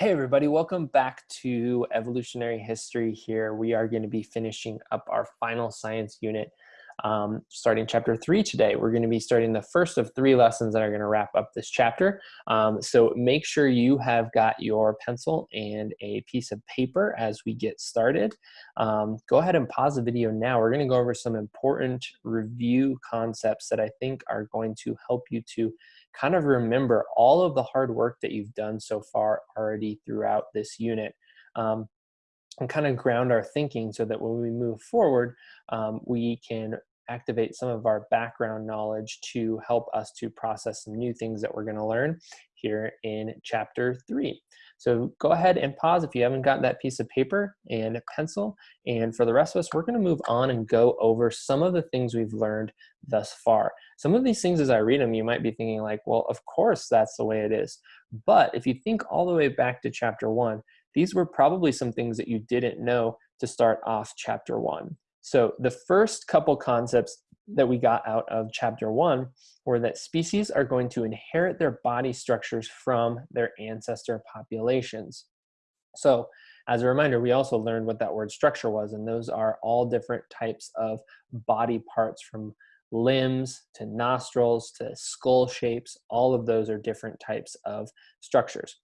Hey everybody, welcome back to Evolutionary History here. We are going to be finishing up our final science unit um, starting chapter three today. We're going to be starting the first of three lessons that are going to wrap up this chapter. Um, so make sure you have got your pencil and a piece of paper as we get started. Um, go ahead and pause the video now. We're going to go over some important review concepts that I think are going to help you to kind of remember all of the hard work that you've done so far already throughout this unit. Um, and kind of ground our thinking so that when we move forward, um, we can activate some of our background knowledge to help us to process some new things that we're going to learn here in chapter three. So go ahead and pause if you haven't got that piece of paper and a pencil. And for the rest of us, we're going to move on and go over some of the things we've learned thus far. Some of these things, as I read them, you might be thinking like, well, of course that's the way it is. But if you think all the way back to chapter one, these were probably some things that you didn't know to start off chapter one. So the first couple concepts that we got out of chapter one were that species are going to inherit their body structures from their ancestor populations. So as a reminder, we also learned what that word structure was, and those are all different types of body parts from limbs to nostrils to skull shapes. All of those are different types of structures.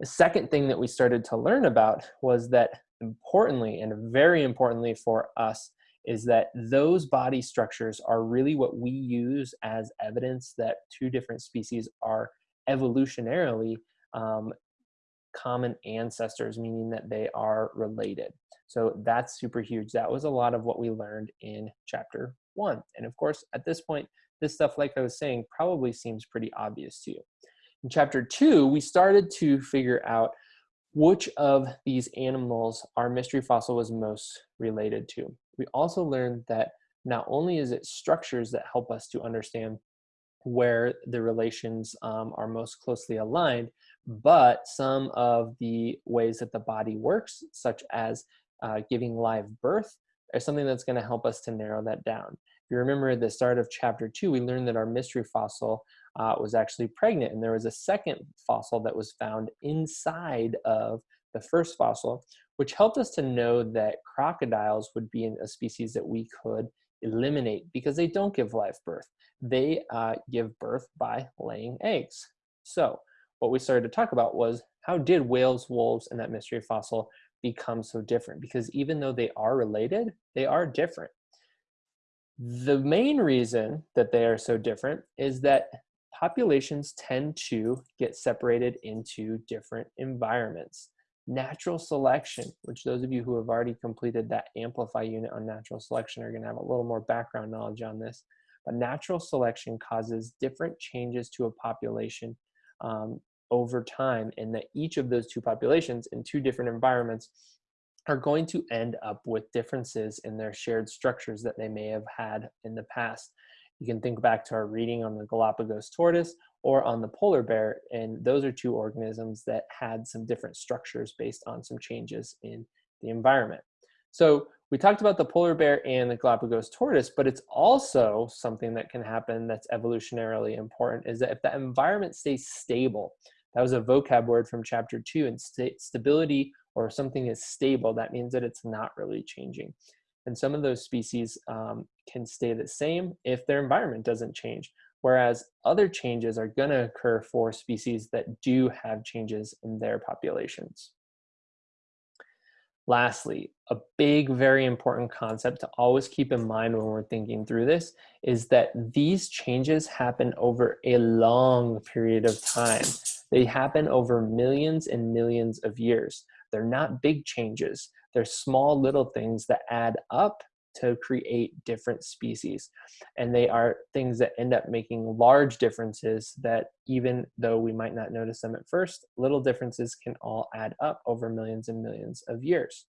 The second thing that we started to learn about was that importantly and very importantly for us is that those body structures are really what we use as evidence that two different species are evolutionarily um, common ancestors, meaning that they are related. So that's super huge. That was a lot of what we learned in chapter one. And of course, at this point, this stuff, like I was saying, probably seems pretty obvious to you. In chapter two, we started to figure out which of these animals our mystery fossil was most related to. We also learned that not only is it structures that help us to understand where the relations um, are most closely aligned, but some of the ways that the body works, such as uh, giving live birth, is something that's going to help us to narrow that down. If you remember at the start of chapter two, we learned that our mystery fossil uh, was actually pregnant. And there was a second fossil that was found inside of the first fossil, which helped us to know that crocodiles would be a species that we could eliminate because they don't give live birth. They uh, give birth by laying eggs. So what we started to talk about was how did whales, wolves, and that mystery fossil become so different? Because even though they are related, they are different. The main reason that they are so different is that populations tend to get separated into different environments. Natural selection, which those of you who have already completed that Amplify unit on natural selection are gonna have a little more background knowledge on this, but natural selection causes different changes to a population um, over time and that each of those two populations in two different environments are going to end up with differences in their shared structures that they may have had in the past. You can think back to our reading on the Galapagos tortoise or on the polar bear, and those are two organisms that had some different structures based on some changes in the environment. So we talked about the polar bear and the Galapagos tortoise, but it's also something that can happen that's evolutionarily important is that if the environment stays stable, that was a vocab word from chapter two, and st stability or something is stable, that means that it's not really changing. And some of those species um, can stay the same if their environment doesn't change. Whereas other changes are gonna occur for species that do have changes in their populations. Lastly, a big, very important concept to always keep in mind when we're thinking through this is that these changes happen over a long period of time. They happen over millions and millions of years. They're not big changes. They're small little things that add up to create different species. And they are things that end up making large differences that even though we might not notice them at first, little differences can all add up over millions and millions of years.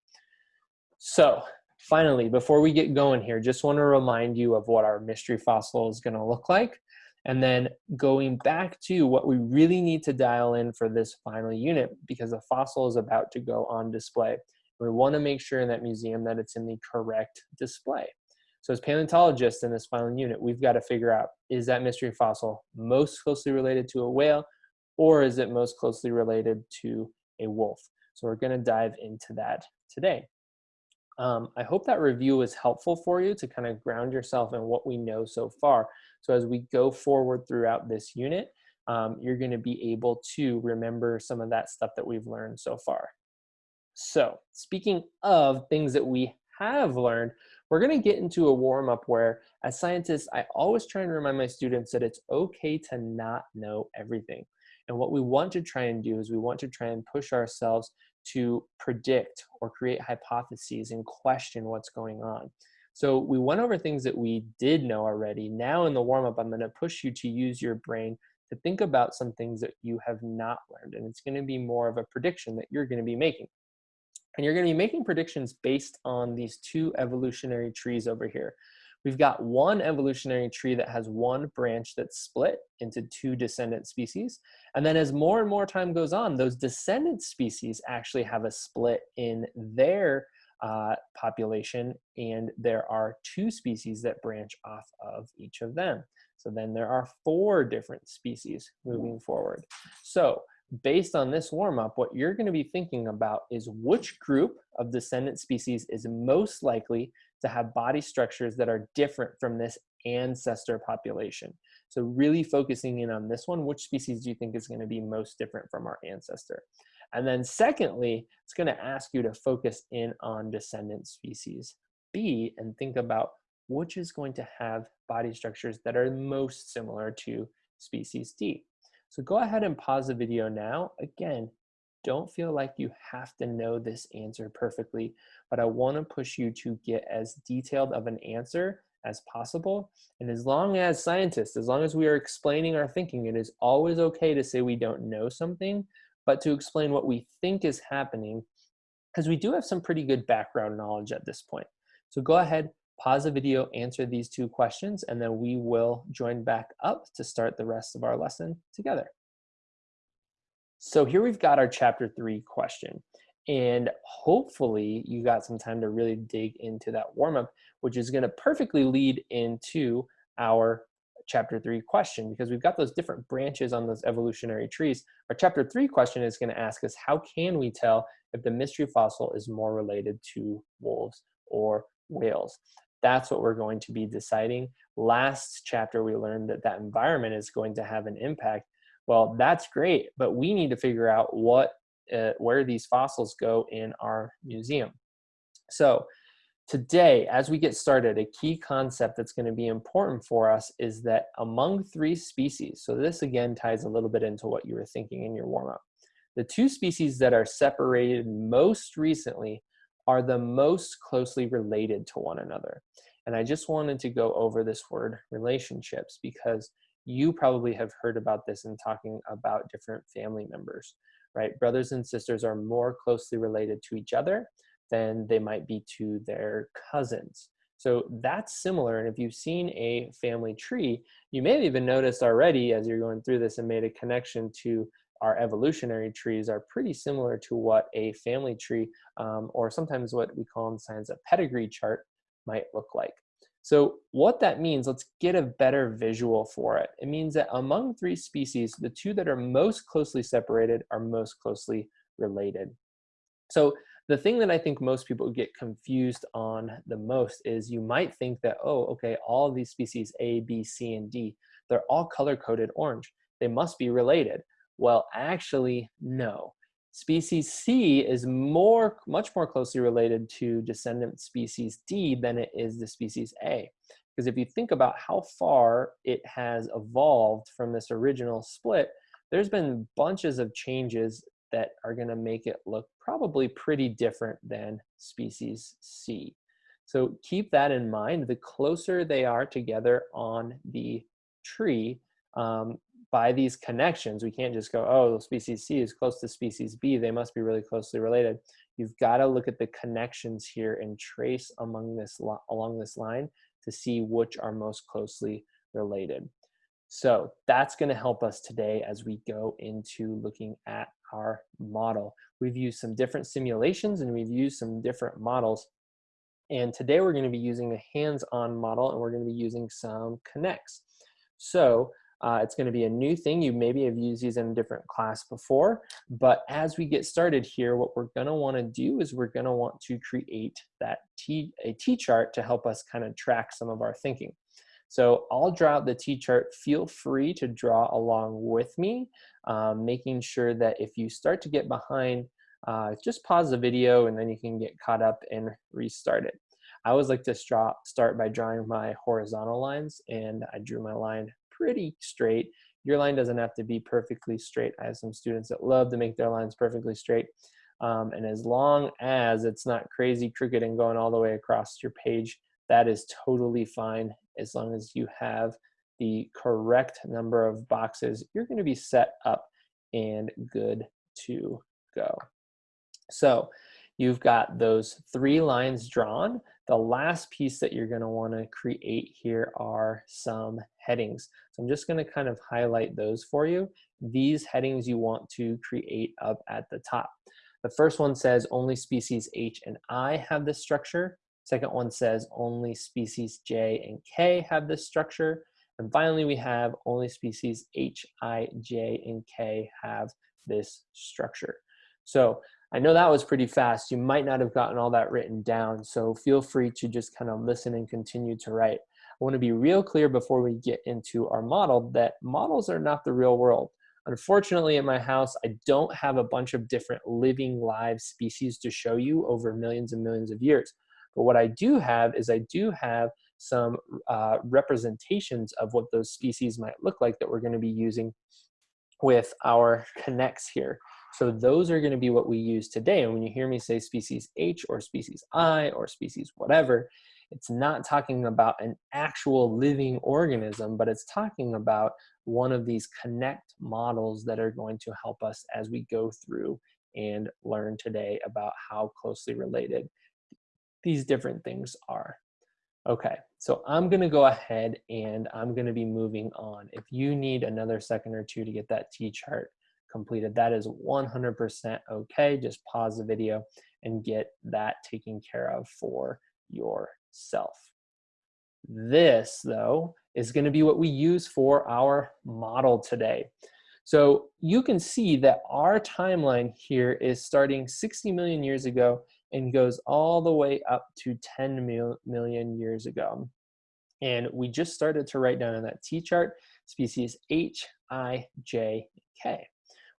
So finally, before we get going here, just want to remind you of what our mystery fossil is going to look like. And then going back to what we really need to dial in for this final unit because the fossil is about to go on display. We want to make sure in that museum that it's in the correct display. So as paleontologists in this final unit, we've got to figure out, is that mystery fossil most closely related to a whale or is it most closely related to a wolf. So we're gonna dive into that today. Um, I hope that review was helpful for you to kind of ground yourself in what we know so far. So as we go forward throughout this unit, um, you're gonna be able to remember some of that stuff that we've learned so far. So speaking of things that we have learned, we're gonna get into a warm up where as scientists, I always try and remind my students that it's okay to not know everything. And what we want to try and do is we want to try and push ourselves to predict or create hypotheses and question what's going on. So we went over things that we did know already. Now in the warm up, I'm going to push you to use your brain to think about some things that you have not learned. And it's going to be more of a prediction that you're going to be making. And you're going to be making predictions based on these two evolutionary trees over here. We've got one evolutionary tree that has one branch that's split into two descendant species. And then as more and more time goes on, those descendant species actually have a split in their uh, population and there are two species that branch off of each of them. So then there are four different species moving forward. So based on this warm up, what you're gonna be thinking about is which group of descendant species is most likely to have body structures that are different from this ancestor population. So really focusing in on this one, which species do you think is gonna be most different from our ancestor? And then secondly, it's gonna ask you to focus in on descendant species B and think about which is going to have body structures that are most similar to species D. So go ahead and pause the video now. Again, don't feel like you have to know this answer perfectly, but I want to push you to get as detailed of an answer as possible. And as long as scientists, as long as we are explaining our thinking, it is always okay to say we don't know something, but to explain what we think is happening, because we do have some pretty good background knowledge at this point. So go ahead, pause the video, answer these two questions, and then we will join back up to start the rest of our lesson together. So here we've got our chapter three question. And hopefully you got some time to really dig into that warm up, which is gonna perfectly lead into our chapter three question because we've got those different branches on those evolutionary trees. Our chapter three question is gonna ask us, how can we tell if the mystery fossil is more related to wolves or whales? That's what we're going to be deciding. Last chapter, we learned that that environment is going to have an impact well, that's great, but we need to figure out what, uh, where these fossils go in our museum. So today, as we get started, a key concept that's gonna be important for us is that among three species, so this again ties a little bit into what you were thinking in your warm-up, the two species that are separated most recently are the most closely related to one another. And I just wanted to go over this word relationships because you probably have heard about this in talking about different family members, right? Brothers and sisters are more closely related to each other than they might be to their cousins. So that's similar. And if you've seen a family tree, you may have even noticed already as you're going through this and made a connection to our evolutionary trees are pretty similar to what a family tree um, or sometimes what we call in science a pedigree chart might look like. So what that means, let's get a better visual for it. It means that among three species, the two that are most closely separated are most closely related. So the thing that I think most people get confused on the most is you might think that, oh, okay, all these species A, B, C, and D, they're all color-coded orange. They must be related. Well, actually, no. Species C is more, much more closely related to descendant species D than it is the species A. Because if you think about how far it has evolved from this original split, there's been bunches of changes that are gonna make it look probably pretty different than species C. So keep that in mind. The closer they are together on the tree, um, by these connections, we can't just go, oh, species C is close to species B, they must be really closely related. You've got to look at the connections here and trace among this along this line to see which are most closely related. So that's going to help us today as we go into looking at our model. We've used some different simulations and we've used some different models. And today we're going to be using a hands-on model and we're going to be using some K'NEX. So Uh, it's going to be a new thing. You maybe have used these in a different class before, but as we get started here, what we're going to want to do is we're going to want to create that T, a T-chart to help us kind of track some of our thinking. So I'll draw out the T-chart. Feel free to draw along with me, um, making sure that if you start to get behind, uh, just pause the video and then you can get caught up and restart it. I always like to start by drawing my horizontal lines and I drew my line pretty straight. Your line doesn't have to be perfectly straight. I have some students that love to make their lines perfectly straight. Um, and as long as it's not crazy crooked and going all the way across your page, that is totally fine as long as you have the correct number of boxes, you're gonna be set up and good to go. So you've got those three lines drawn. The last piece that you're gonna wanna create here are some headings. So I'm just gonna kind of highlight those for you. These headings you want to create up at the top. The first one says only species H and I have this structure. Second one says only species J and K have this structure. And finally, we have only species H, I, J, and K have this structure. So I know that was pretty fast. You might not have gotten all that written down, so feel free to just kind of listen and continue to write. I want to be real clear before we get into our model that models are not the real world. Unfortunately, in my house, I don't have a bunch of different living live species to show you over millions and millions of years. But what I do have is I do have some uh, representations of what those species might look like that we're going to be using with our K'NEX here. So those are going to be what we use today. And when you hear me say species H or species I or species whatever, it's not talking about an actual living organism, but it's talking about one of these connect models that are going to help us as we go through and learn today about how closely related these different things are. Okay, so I'm gonna go ahead and I'm gonna be moving on. If you need another second or two to get that T-chart completed. That is 100% okay. Just pause the video and get that taken care of for yourself. This, though, is going to be what we use for our model today. So you can see that our timeline here is starting 60 million years ago and goes all the way up to 10 mil million years ago. And we just started to write down in that T-chart species H, I, J, K.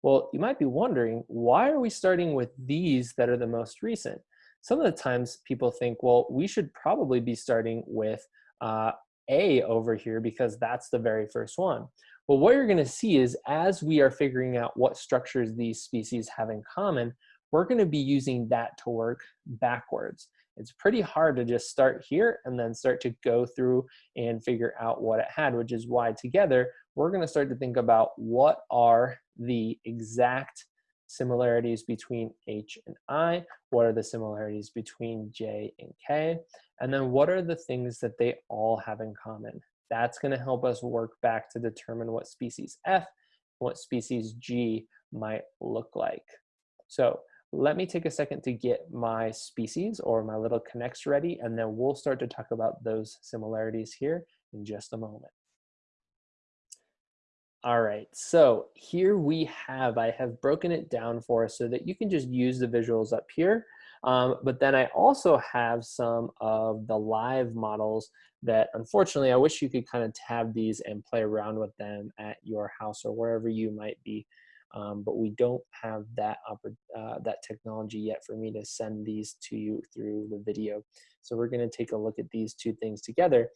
Well, you might be wondering, why are we starting with these that are the most recent? Some of the times people think, well, we should probably be starting with uh, A over here because that's the very first one. Well, what you're gonna see is as we are figuring out what structures these species have in common, we're gonna be using that to work backwards. It's pretty hard to just start here and then start to go through and figure out what it had, which is why together we're going to start to think about what are the exact similarities between H and I, what are the similarities between J and K, and then what are the things that they all have in common. That's going to help us work back to determine what species F, what species G might look like. So let me take a second to get my species or my little K'NEX ready, and then we'll start to talk about those similarities here in just a moment. All right, so here we have, I have broken it down for us so that you can just use the visuals up here. Um, but then I also have some of the live models that unfortunately I wish you could kind of tab these and play around with them at your house or wherever you might be. Um, but we don't have that, uh, that technology yet for me to send these to you through the video. So we're gonna take a look at these two things together.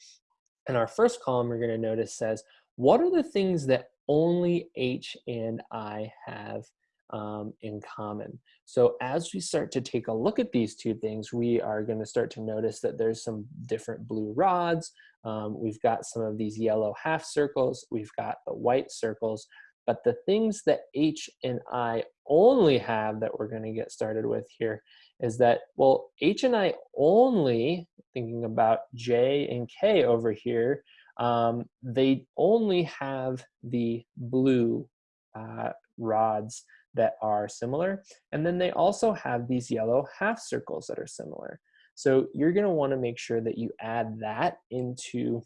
And our first column we're gonna notice says, what are the things that only H and I have um, in common. So as we start to take a look at these two things, we are going to start to notice that there's some different blue rods. Um, we've got some of these yellow half circles. We've got the white circles. But the things that H and I only have that we're going to get started with here is that, well, H and I only, thinking about J and K over here, um, they only have the blue uh, rods that are similar. And then they also have these yellow half circles that are similar. So you're gonna wanna make sure that you add that into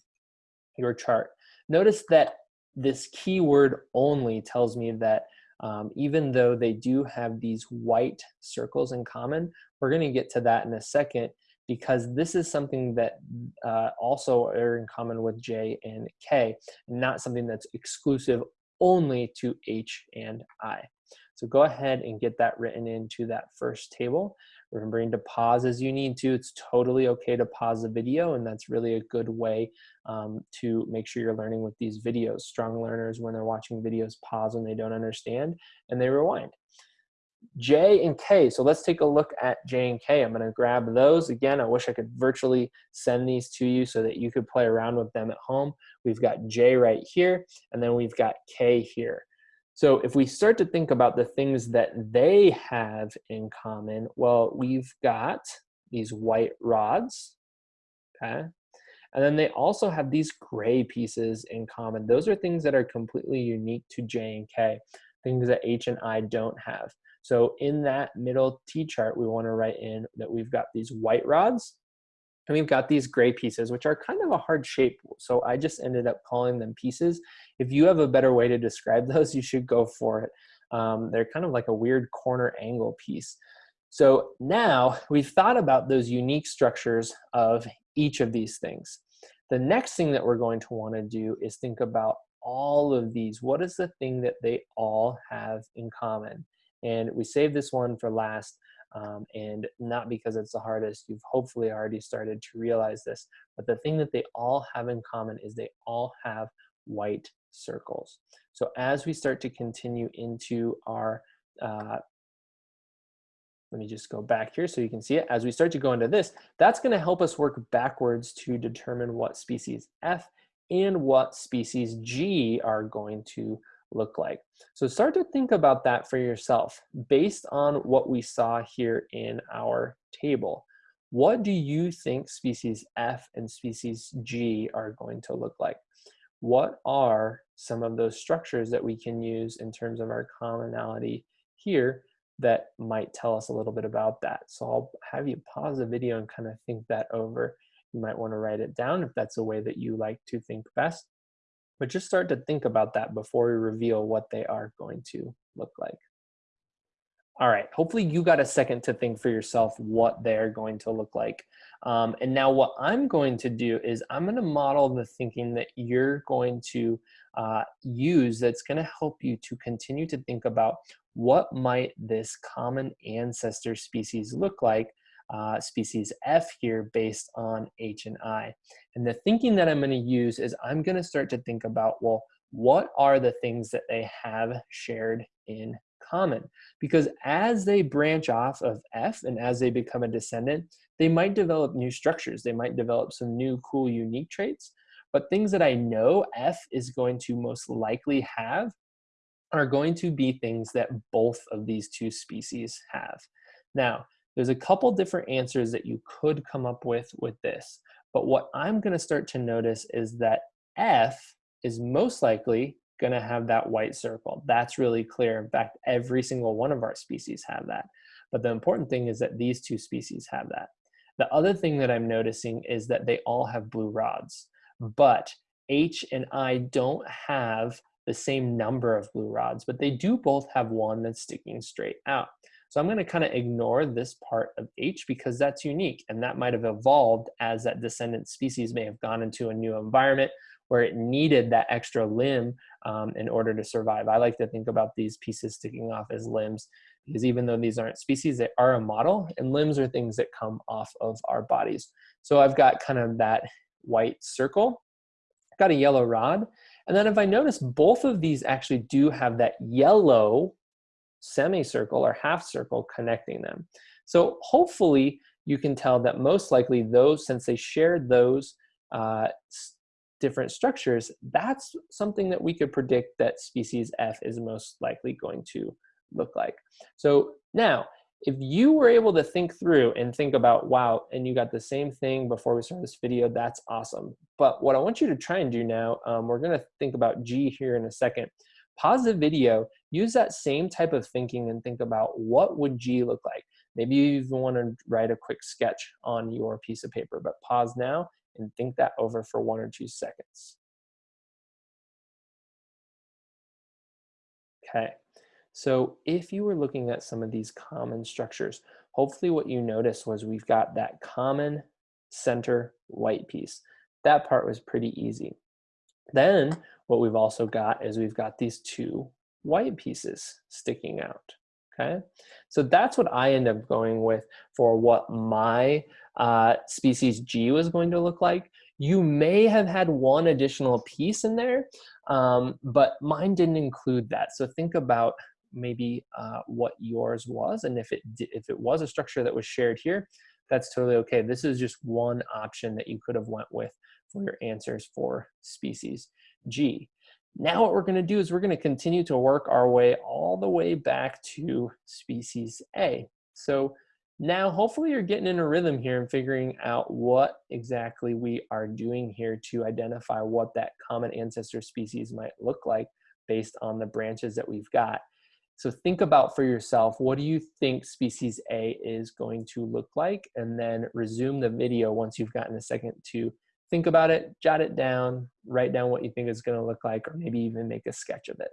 your chart. Notice that this keyword only tells me that um, even though they do have these white circles in common, we're going to get to that in a second because this is something that uh, also are in common with J and K, not something that's exclusive only to H and I. So go ahead and get that written into that first table. Remembering to pause as you need to. It's totally okay to pause the video, and that's really a good way um, to make sure you're learning with these videos. Strong learners, when they're watching videos, pause when they don't understand, and they rewind. J and K. So let's take a look at J and K. I'm going to grab those. Again, I wish I could virtually send these to you so that you could play around with them at home. We've got J right here, and then we've got K here. So if we start to think about the things that they have in common, well, we've got these white rods, okay? And then they also have these gray pieces in common. Those are things that are completely unique to J and K, things that H and I don't have. So in that middle T chart, we wanna write in that we've got these white rods, and we've got these gray pieces, which are kind of a hard shape. So I just ended up calling them pieces. If you have a better way to describe those, you should go for it. Um, they're kind of like a weird corner angle piece. So now we've thought about those unique structures of each of these things. The next thing that we're going to want to do is think about all of these. What is the thing that they all have in common? And we saved this one for last, um, and not because it's the hardest. You've hopefully already started to realize this. But the thing that they all have in common is they all have white circles. So as we start to continue into our, uh, let me just go back here so you can see it. As we start to go into this, that's going to help us work backwards to determine what species F and what species G are going to look like. So start to think about that for yourself based on what we saw here in our table. What do you think species F and species G are going to look like? What are some of those structures that we can use in terms of our commonality here that might tell us a little bit about that. So I'll have you pause the video and kind of think that over. You might want to write it down if that's a way that you like to think best but just start to think about that before we reveal what they are going to look like. All right, hopefully you got a second to think for yourself what they're going to look like. Um, and now what I'm going to do is I'm gonna model the thinking that you're going to uh, use that's gonna help you to continue to think about what might this common ancestor species look like uh, species F here based on H and I. And the thinking that I'm going to use is I'm going to start to think about, well, what are the things that they have shared in common? Because as they branch off of F and as they become a descendant, they might develop new structures. They might develop some new cool, unique traits. But things that I know F is going to most likely have are going to be things that both of these two species have. Now, there's a couple different answers that you could come up with with this. But what I'm gonna start to notice is that F is most likely gonna have that white circle. That's really clear. In fact, every single one of our species have that. But the important thing is that these two species have that. The other thing that I'm noticing is that they all have blue rods, but H and I don't have the same number of blue rods, but they do both have one that's sticking straight out. So I'm going to kind of ignore this part of H because that's unique and that might have evolved as that descendant species may have gone into a new environment where it needed that extra limb um, in order to survive. I like to think about these pieces sticking off as limbs because even though these aren't species, they are a model and limbs are things that come off of our bodies. So I've got kind of that white circle, got a yellow rod. And then if I notice both of these actually do have that yellow semicircle or half circle connecting them. So hopefully you can tell that most likely those, since they shared those uh, different structures, that's something that we could predict that species F is most likely going to look like. So now, if you were able to think through and think about, wow, and you got the same thing before we start this video, that's awesome. But what I want you to try and do now, um, we're gonna think about G here in a second, pause the video, use that same type of thinking and think about what would G look like. Maybe you even want to write a quick sketch on your piece of paper, but pause now and think that over for one or two seconds. Okay, so if you were looking at some of these common structures, hopefully what you noticed was we've got that common center white piece. That part was pretty easy. Then what we've also got is we've got these two white pieces sticking out, okay? So that's what I end up going with for what my uh, species G was going to look like. You may have had one additional piece in there, um, but mine didn't include that. So think about maybe uh, what yours was, and if it if it was a structure that was shared here, that's totally okay. This is just one option that you could have went with for your answers for species G. Now what we're going to do is we're going to continue to work our way all the way back to species A. So now hopefully you're getting in a rhythm here and figuring out what exactly we are doing here to identify what that common ancestor species might look like based on the branches that we've got. So think about for yourself, what do you think species A is going to look like? And then resume the video once you've gotten a second to think about it, jot it down, write down what you think it's gonna look like, or maybe even make a sketch of it.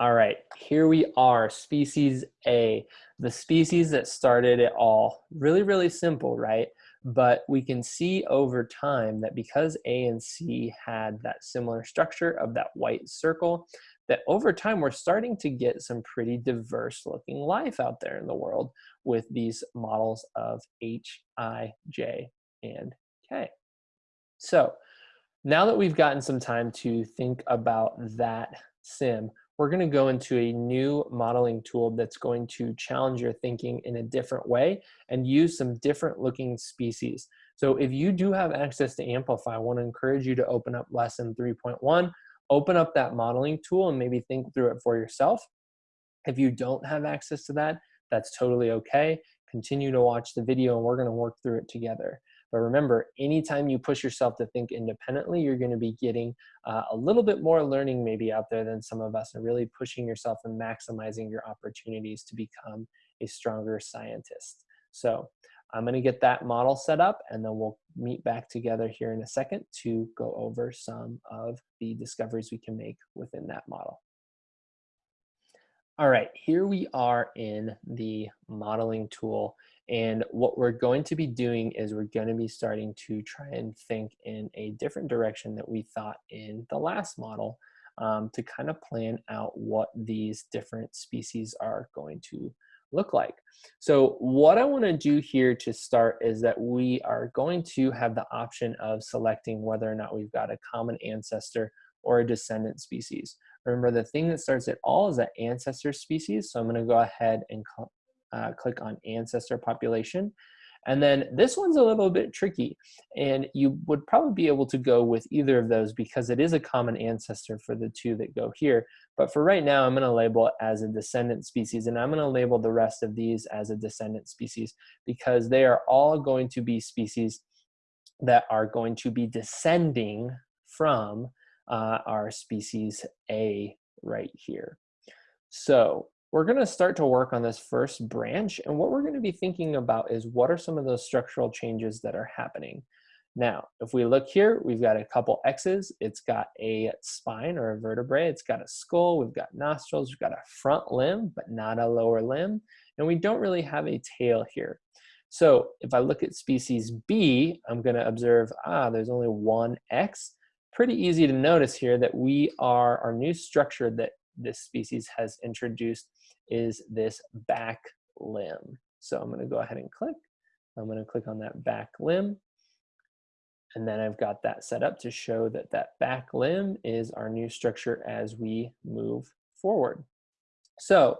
All right, here we are, species A, the species that started it all. Really, really simple, right? But we can see over time that because A and C had that similar structure of that white circle, that over time we're starting to get some pretty diverse looking life out there in the world with these models of H, I, J, and K. So now that we've gotten some time to think about that sim, we're going to go into a new modeling tool that's going to challenge your thinking in a different way and use some different looking species. So if you do have access to Amplify, I want to encourage you to open up lesson 3.1 open up that modeling tool and maybe think through it for yourself. If you don't have access to that, that's totally okay. Continue to watch the video and we're gonna work through it together. But remember, anytime you push yourself to think independently, you're gonna be getting uh, a little bit more learning maybe out there than some of us and really pushing yourself and maximizing your opportunities to become a stronger scientist. So I'm gonna get that model set up and then we'll meet back together here in a second to go over some of the discoveries we can make within that model. All right, here we are in the modeling tool. And what we're going to be doing is we're going to be starting to try and think in a different direction that we thought in the last model um, to kind of plan out what these different species are going to look like. So what I want to do here to start is that we are going to have the option of selecting whether or not we've got a common ancestor or a descendant species. Remember the thing that starts it all is that ancestor species. So I'm going to go ahead and uh, click on ancestor population. And then this one's a little bit tricky and you would probably be able to go with either of those because it is a common ancestor for the two that go here. But for right now, I'm gonna label it as a descendant species and I'm gonna label the rest of these as a descendant species because they are all going to be species that are going to be descending from uh, our species A right here. So we're going to start to work on this first branch. And what we're going to be thinking about is what are some of those structural changes that are happening. Now, if we look here, we've got a couple X's. It's got a spine or a vertebrae. It's got a skull. We've got nostrils. We've got a front limb, but not a lower limb. And we don't really have a tail here. So if I look at species B, I'm going to observe, ah, there's only one X. Pretty easy to notice here that we are, our new structure that this species has introduced is this back limb. So I'm going to go ahead and click. I'm going to click on that back limb. And then I've got that set up to show that that back limb is our new structure as we move forward. So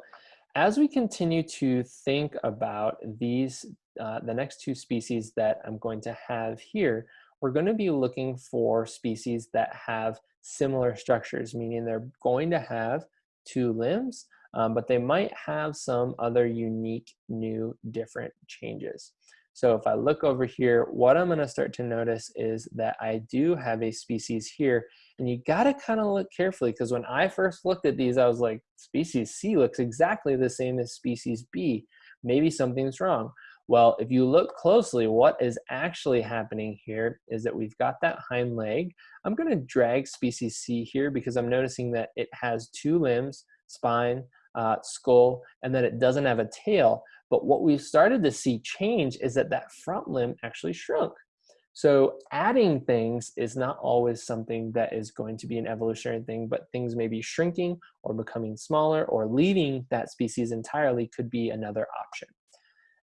as we continue to think about these, uh, the next two species that I'm going to have here, we're going to be looking for species that have similar structures, meaning they're going to have two limbs, um, but they might have some other unique, new, different changes. So if I look over here, what I'm gonna start to notice is that I do have a species here, and you gotta kind of look carefully, because when I first looked at these, I was like, species C looks exactly the same as species B. Maybe something's wrong. Well, if you look closely, what is actually happening here is that we've got that hind leg. I'm gonna drag species C here because I'm noticing that it has two limbs, spine, uh, skull, and that it doesn't have a tail. But what we've started to see change is that that front limb actually shrunk. So adding things is not always something that is going to be an evolutionary thing, but things may be shrinking or becoming smaller or leaving that species entirely could be another option.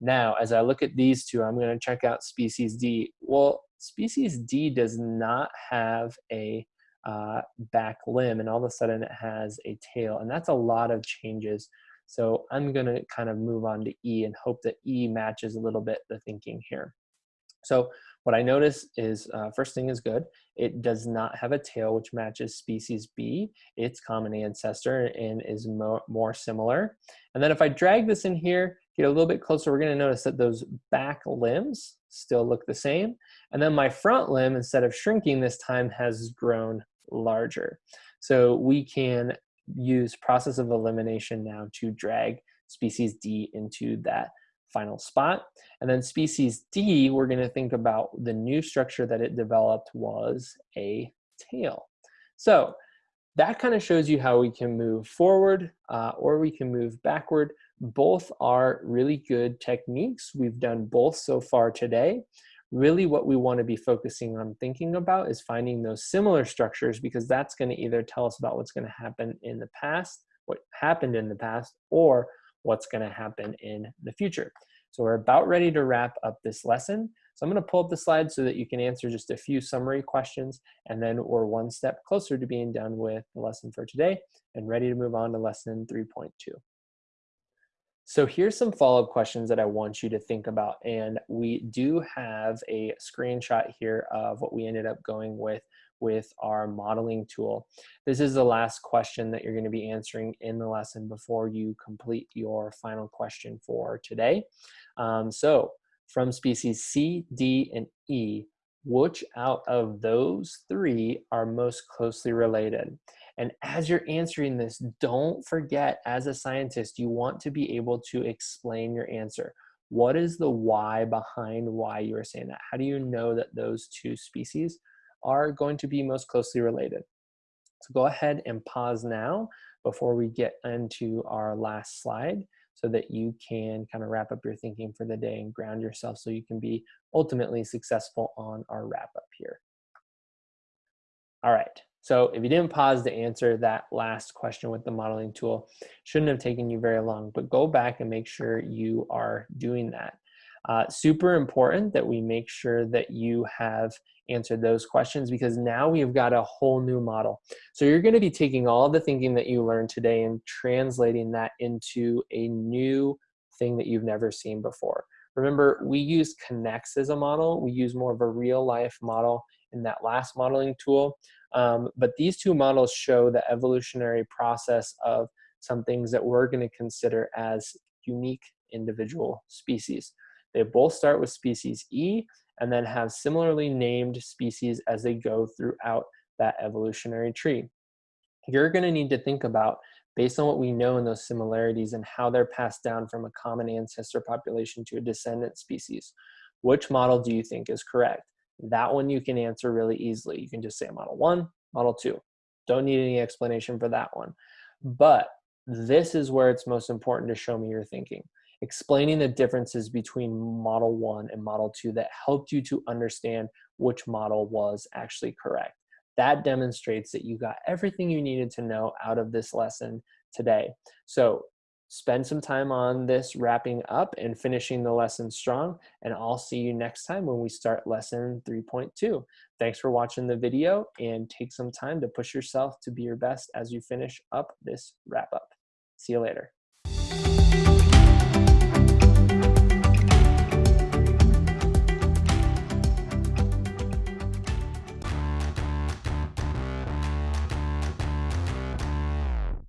Now, as I look at these two, I'm going to check out species D. Well, species D does not have a uh, back limb, and all of a sudden it has a tail, and that's a lot of changes. So I'm going to kind of move on to E and hope that E matches a little bit the thinking here. So what I notice is, uh, first thing is good. It does not have a tail, which matches species B, its common ancestor, and is more, more similar. And then if I drag this in here, get a little bit closer, we're gonna notice that those back limbs still look the same. And then my front limb, instead of shrinking this time, has grown larger. So we can use process of elimination now to drag species D into that final spot. And then species D, we're gonna think about the new structure that it developed was a tail. So that kind of shows you how we can move forward uh, or we can move backward. Both are really good techniques. We've done both so far today. Really what we want to be focusing on thinking about is finding those similar structures because that's going to either tell us about what's going to happen in the past, what happened in the past, or what's going to happen in the future. So we're about ready to wrap up this lesson. So I'm going to pull up the slide so that you can answer just a few summary questions, and then we're one step closer to being done with the lesson for today and ready to move on to lesson 3.2. So here's some follow-up questions that I want you to think about. And we do have a screenshot here of what we ended up going with with our modeling tool. This is the last question that you're going to be answering in the lesson before you complete your final question for today. Um, so from species C, D, and E, which out of those three are most closely related? And as you're answering this, don't forget as a scientist, you want to be able to explain your answer. What is the why behind why you are saying that? How do you know that those two species are going to be most closely related. So go ahead and pause now before we get into our last slide so that you can kind of wrap up your thinking for the day and ground yourself so you can be ultimately successful on our wrap up here. All right, so if you didn't pause to answer that last question with the modeling tool, shouldn't have taken you very long, but go back and make sure you are doing that. Uh, super important that we make sure that you have answered those questions because now we've got a whole new model. So you're going to be taking all the thinking that you learned today and translating that into a new thing that you've never seen before. Remember, we use K'NEX as a model. We use more of a real life model in that last modeling tool. Um, but these two models show the evolutionary process of some things that we're going to consider as unique individual species. They both start with species E and then have similarly named species as they go throughout that evolutionary tree. You're going to need to think about, based on what we know in those similarities and how they're passed down from a common ancestor population to a descendant species, which model do you think is correct? That one you can answer really easily. You can just say model one, model two. Don't need any explanation for that one. But this is where it's most important to show me your thinking explaining the differences between model one and model two that helped you to understand which model was actually correct. That demonstrates that you got everything you needed to know out of this lesson today. So spend some time on this wrapping up and finishing the lesson strong and I'll see you next time when we start lesson 3.2. Thanks for watching the video and take some time to push yourself to be your best as you finish up this wrap up. See you later.